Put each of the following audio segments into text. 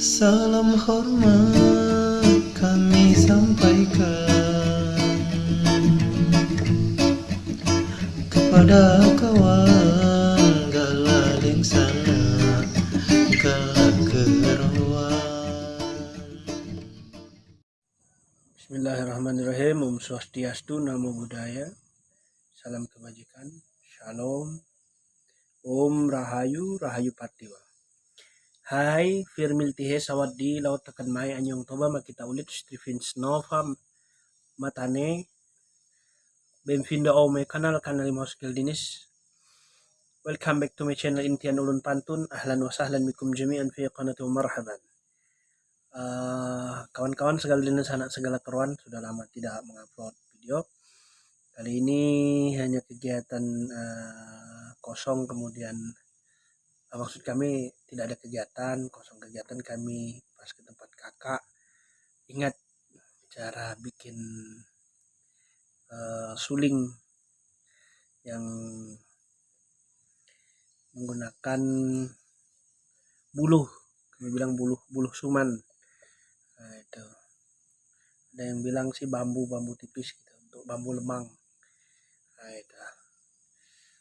Salam hormat kami sampaikan Kepada kawan galadeng sana Galak Bismillahirrahmanirrahim. Om Swastiastu Namo Buddhaya. Salam kebajikan. Shalom. Om Rahayu Rahayu Patiwa Hai Firmil Tihe Sawaddi Laut Tekan Mai Anyong Toba Makita Ulit Stephen Snova Matane. Benvindo ao my kanal kanal mo skill dinis. Welcome back to my channel Intian Ulun Pantun. Ahlan wa sahlan mikum jami'an fi qanati marhaban. Uh, Kawan-kawan segala dinas anak segala keruan Sudah lama tidak mengupload video. Kali ini hanya kegiatan uh, kosong kemudian maksud kami tidak ada kegiatan kosong kegiatan kami pas ke tempat kakak. Ingat cara bikin uh, suling yang menggunakan buluh kami bilang buluh buluh suman. Nah, itu. Ada yang bilang sih bambu bambu tipis gitu untuk bambu lemang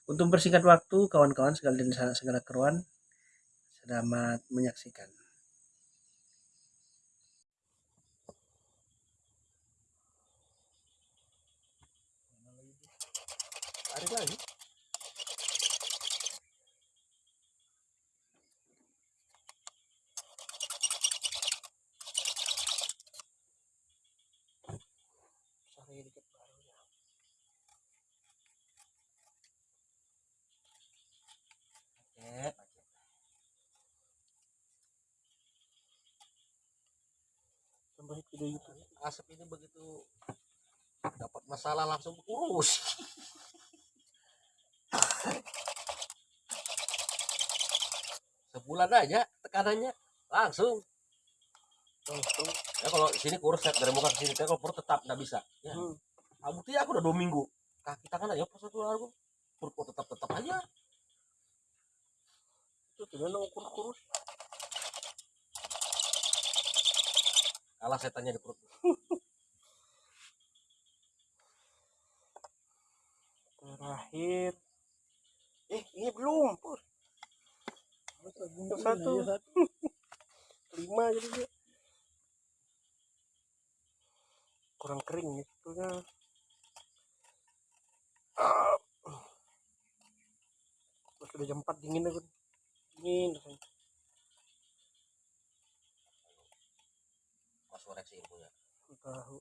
untuk persingkat waktu, kawan-kawan segala dan segala keruan, selamat menyaksikan. Tarik lagi. Sampai video itu. asap ini begitu dapat masalah langsung kurus sebulan aja tekanannya langsung Langsung. ya kalau sini kurus ya dari muka ke sini kalau perut tetap nggak bisa ya Hmm. nah, aku udah dua minggu kaki tangan aja pas satu aku perut tetap tetap aja Itu gimana ukur kurus? Kalah setannya di perut Terakhir. Eh, ini belum, Pur. Satu. Lima jadi dia. Kurang kering nih sebetulnya. Ah. Sudah jam 4 dingin aku. Dingin rasanya. Koreksi punya tahu.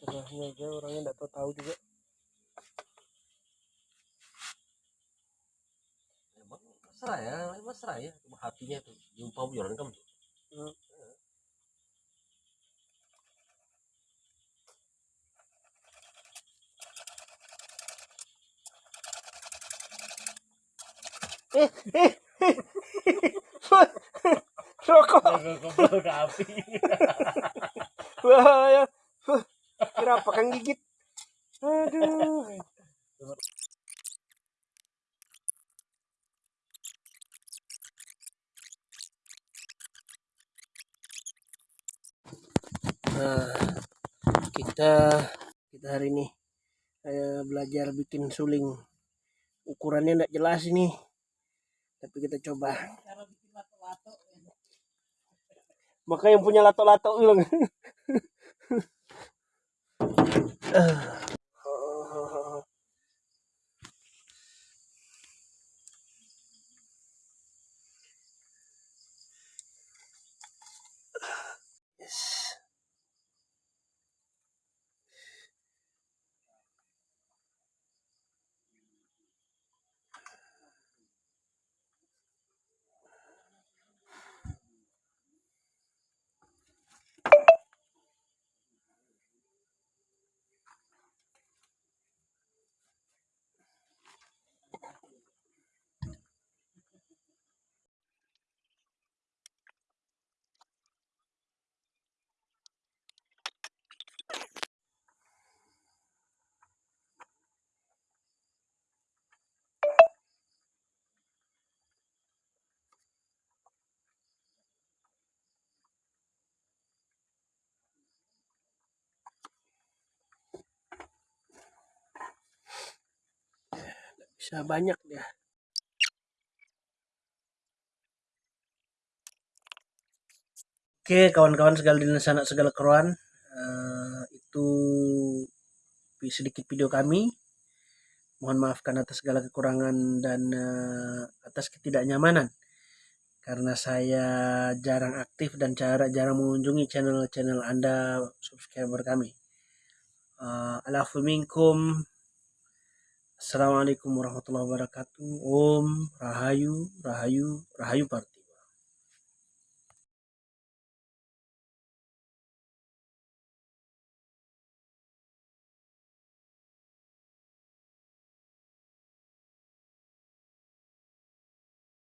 Serahnya aja orangnya nggak tahu tahu juga. Emang mesra ya mesra ya. Cuma hatinya tuh jumpa bujuran kamu. Hmm. eh eh api. Bahaya. Huh, kira apa kan gigit? Aduh. Nah kita kita hari ini eh, belajar bikin suling. Ukurannya tidak jelas ini. Tapi kita coba maka yang punya lato-lato bilang Yes. Bisa banyak dia Oke kawan-kawan segala sana segala keruan eh, itu sedikit video kami. Mohon maafkan atas segala kekurangan dan eh, atas ketidaknyamanan. Karena saya jarang aktif dan cara jarang mengunjungi channel-channel anda subscriber kami. Uh, alafu minkum Assalamualaikum warahmatullahi wabarakatuh. Om Rahayu Rahayu Rahayu Party